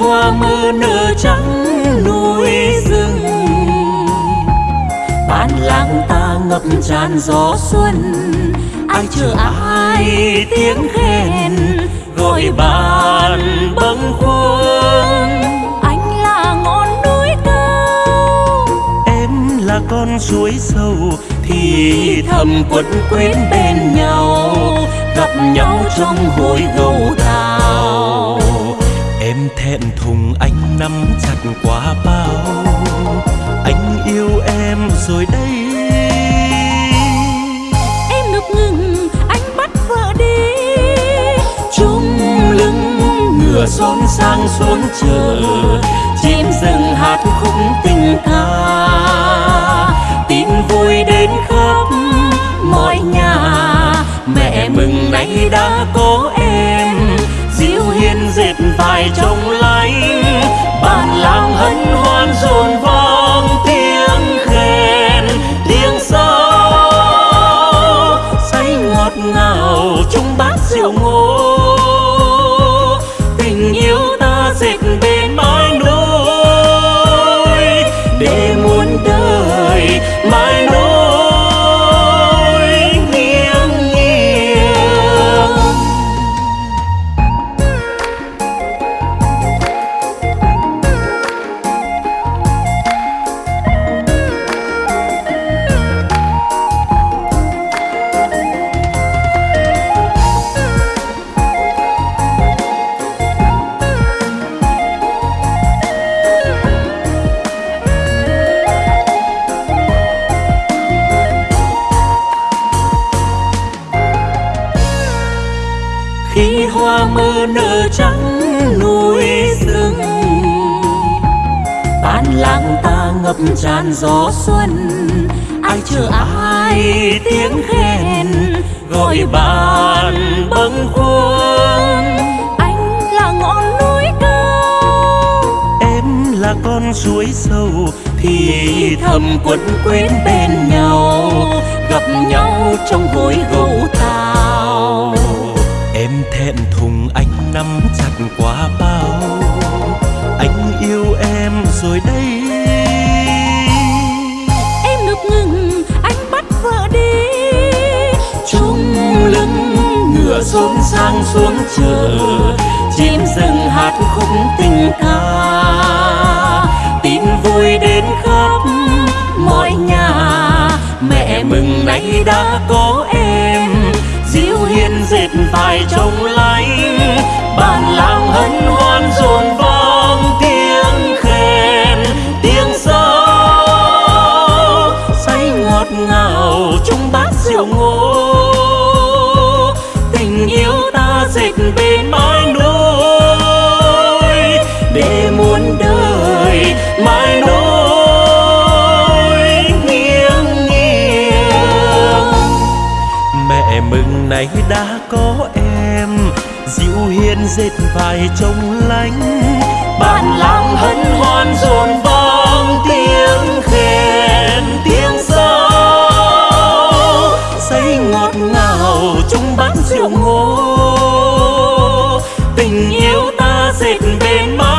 hoa mơ nở trắng núi rừng. Bản làng ta ngập tràn gió xuân ai chờ ai tiếng khen gọi bạn bâng khuâng. Anh là ngọn núi cao. Em là con suối sâu thì thầm quấn quýt bên nhau gặp nhau trong hồi em rồi đây. Em ngập ngừng anh bắt vợ đi. Chung lưng ngựa xôn sang xuống chờ. Chim rừng hát khúc tình ca tin vui đến khắp mọi nhà. Mẹ mừng nay đã có em. Diêu hiên dệt vài trong núi rừng. Bản làng ta ngập tràn gió xuân, ai chờ ai tiếng khen, gọi bạn bâng khuâng. Anh là ngọn núi cao, em là con suối sâu, thì thầm quấn quýt bên nhau. Gặp nhau trong hồi gấu tàu thẹn thùng anh nắm chặt quá bao. Anh yêu em rồi đây. Em ngập ngừng, anh bắt vợ đi. Chung lưng ngựa xôn sang xuống chờ. Chim rừng hát khúc tình ca. Tin vui đến khắp mọi nhà. Mẹ mừng nay đã có diệu hiền dệt vài trông lánh bản làng hân hoan này đã có em. Dịu hiền dệt vài trông lánh. Bản làng hân hoan rộn vang tiếng khen, tiếng sao say ngọt ngào chung bát rượu ngô. Tình yêu ta dệt bên mái